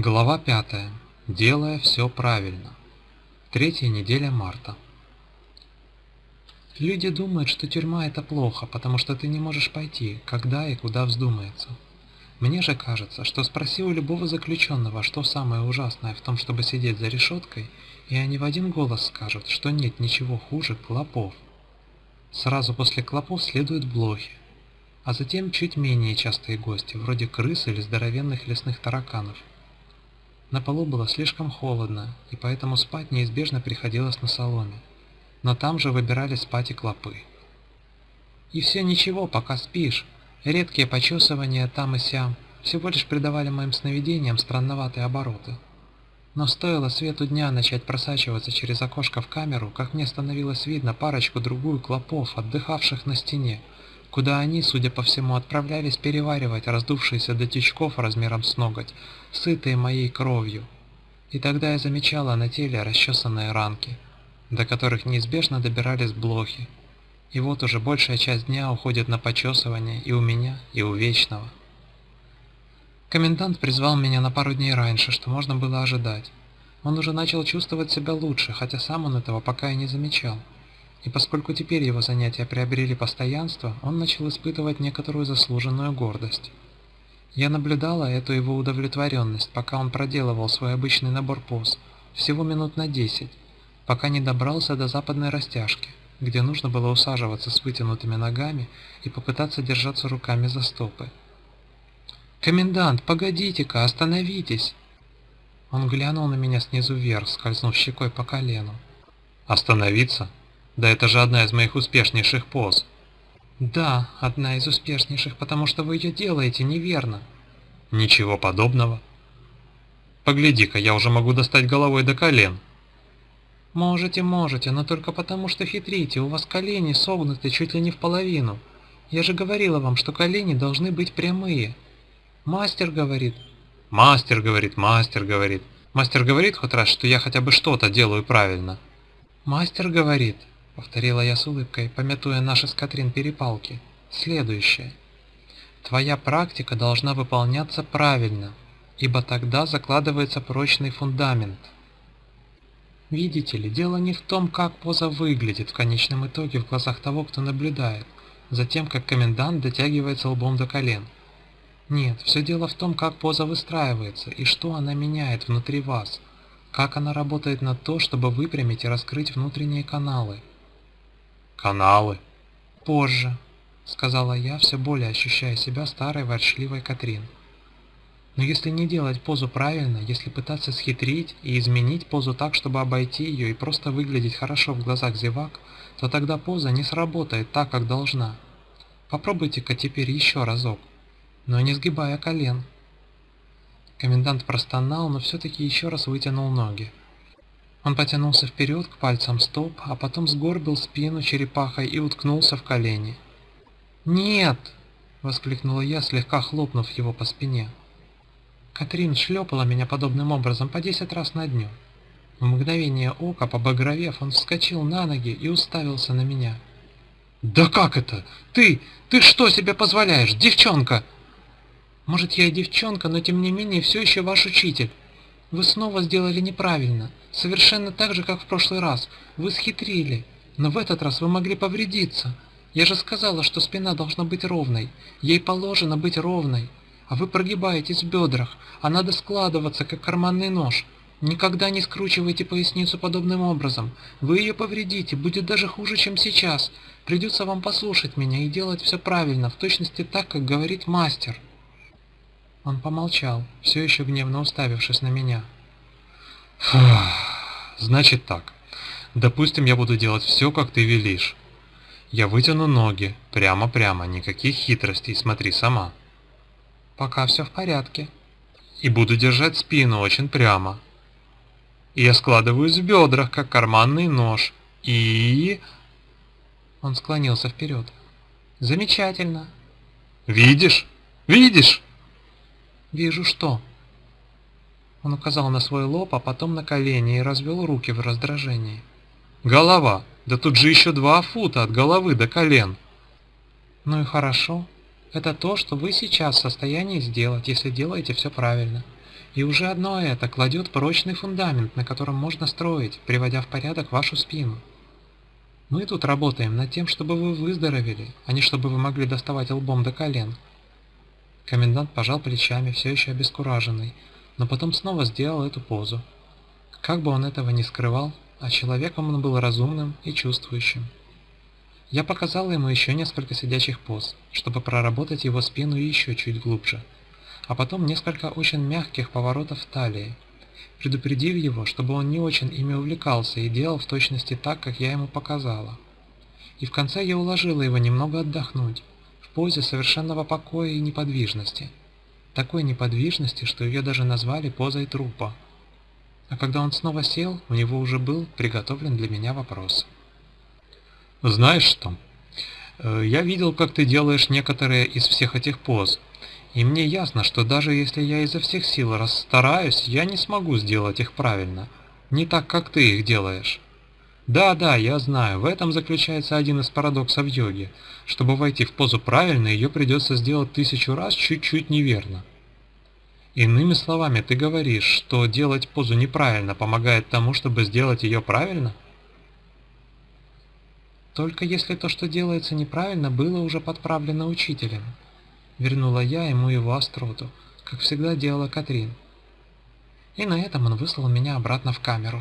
Глава 5. Делая все правильно. Третья неделя марта. Люди думают, что тюрьма это плохо, потому что ты не можешь пойти, когда и куда вздумается. Мне же кажется, что спроси у любого заключенного, что самое ужасное в том, чтобы сидеть за решеткой, и они в один голос скажут, что нет ничего хуже клопов. Сразу после клопов следуют блохи, а затем чуть менее частые гости, вроде крыс или здоровенных лесных тараканов – на полу было слишком холодно, и поэтому спать неизбежно приходилось на соломе. Но там же выбирали спать и клопы. И все ничего, пока спишь. Редкие почесывания там и сям всего лишь придавали моим сновидениям странноватые обороты. Но стоило свету дня начать просачиваться через окошко в камеру, как мне становилось видно парочку-другую клопов, отдыхавших на стене, куда они, судя по всему, отправлялись переваривать раздувшиеся до тючков размером с ноготь, сытые моей кровью. И тогда я замечала на теле расчесанные ранки, до которых неизбежно добирались блохи. И вот уже большая часть дня уходит на почесывание и у меня, и у Вечного. Комендант призвал меня на пару дней раньше, что можно было ожидать. Он уже начал чувствовать себя лучше, хотя сам он этого пока и не замечал. И поскольку теперь его занятия приобрели постоянство, он начал испытывать некоторую заслуженную гордость. Я наблюдала эту его удовлетворенность, пока он проделывал свой обычный набор поз, всего минут на 10, пока не добрался до западной растяжки, где нужно было усаживаться с вытянутыми ногами и попытаться держаться руками за стопы. «Комендант, погодите-ка, остановитесь!» Он глянул на меня снизу вверх, скользнув щекой по колену. «Остановиться? Да это же одна из моих успешнейших поз!» Да, одна из успешнейших, потому что вы ее делаете неверно. Ничего подобного. Погляди-ка, я уже могу достать головой до колен. Можете, можете, но только потому, что хитрите, у вас колени согнуты чуть ли не в половину. Я же говорила вам, что колени должны быть прямые. Мастер говорит. Мастер говорит, мастер говорит. Мастер говорит хоть раз, что я хотя бы что-то делаю правильно. Мастер говорит, повторила я с улыбкой, пометуя наши с Катрин перепалки. Следующее. Твоя практика должна выполняться правильно, ибо тогда закладывается прочный фундамент. Видите ли, дело не в том, как поза выглядит в конечном итоге в глазах того, кто наблюдает, за тем, как комендант дотягивается лбом до колен. Нет, все дело в том, как поза выстраивается и что она меняет внутри вас, как она работает на то, чтобы выпрямить и раскрыть внутренние каналы, каналы. Позже, сказала я, все более ощущая себя старой ворчливой Катрин. Но если не делать позу правильно, если пытаться схитрить и изменить позу так, чтобы обойти ее и просто выглядеть хорошо в глазах зевак, то тогда поза не сработает так, как должна. Попробуйте-ка теперь еще разок, но не сгибая колен. Комендант простонал, но все-таки еще раз вытянул ноги. Он потянулся вперед к пальцам стоп, а потом сгорбил спину черепахой и уткнулся в колени. «Нет!» — воскликнула я, слегка хлопнув его по спине. Катрин шлепала меня подобным образом по десять раз на дню. В мгновение ока, побагровев, он вскочил на ноги и уставился на меня. «Да как это? Ты, ты что себе позволяешь, девчонка?» «Может, я и девчонка, но тем не менее все еще ваш учитель. Вы снова сделали неправильно, совершенно так же, как в прошлый раз. Вы схитрили, но в этот раз вы могли повредиться. Я же сказала, что спина должна быть ровной. Ей положено быть ровной. А вы прогибаетесь в бедрах, а надо складываться, как карманный нож. Никогда не скручивайте поясницу подобным образом. Вы ее повредите, будет даже хуже, чем сейчас. Придется вам послушать меня и делать все правильно, в точности так, как говорит мастер. Он помолчал, все еще гневно уставившись на меня. Фух, значит так. Допустим, я буду делать все, как ты велишь. Я вытяну ноги, прямо-прямо, никаких хитростей, смотри сама. Пока все в порядке. И буду держать спину очень прямо. И я складываюсь в бедрах, как карманный нож. И... Он склонился вперед. Замечательно. Видишь? Видишь? «Вижу что?» Он указал на свой лоб, а потом на колени и развел руки в раздражении. «Голова! Да тут же еще два фута от головы до колен!» «Ну и хорошо. Это то, что вы сейчас в состоянии сделать, если делаете все правильно. И уже одно это кладет прочный фундамент, на котором можно строить, приводя в порядок вашу спину. Мы тут работаем над тем, чтобы вы выздоровели, а не чтобы вы могли доставать лбом до колен. Комендант пожал плечами, все еще обескураженный, но потом снова сделал эту позу. Как бы он этого не скрывал, а человеком он был разумным и чувствующим. Я показал ему еще несколько сидячих поз, чтобы проработать его спину еще чуть глубже, а потом несколько очень мягких поворотов талии, предупредив его, чтобы он не очень ими увлекался и делал в точности так, как я ему показала. И в конце я уложила его немного отдохнуть, позе совершенного покоя и неподвижности. Такой неподвижности, что ее даже назвали позой трупа. А когда он снова сел, у него уже был приготовлен для меня вопрос. «Знаешь что? Э, я видел, как ты делаешь некоторые из всех этих поз, и мне ясно, что даже если я изо всех сил расстараюсь, я не смогу сделать их правильно, не так, как ты их делаешь. Да-да, я знаю, в этом заключается один из парадоксов йоги. Чтобы войти в позу правильно, ее придется сделать тысячу раз чуть-чуть неверно. Иными словами, ты говоришь, что делать позу неправильно помогает тому, чтобы сделать ее правильно? Только если то, что делается неправильно, было уже подправлено учителем. Вернула я ему его остроту, как всегда делала Катрин. И на этом он выслал меня обратно в камеру.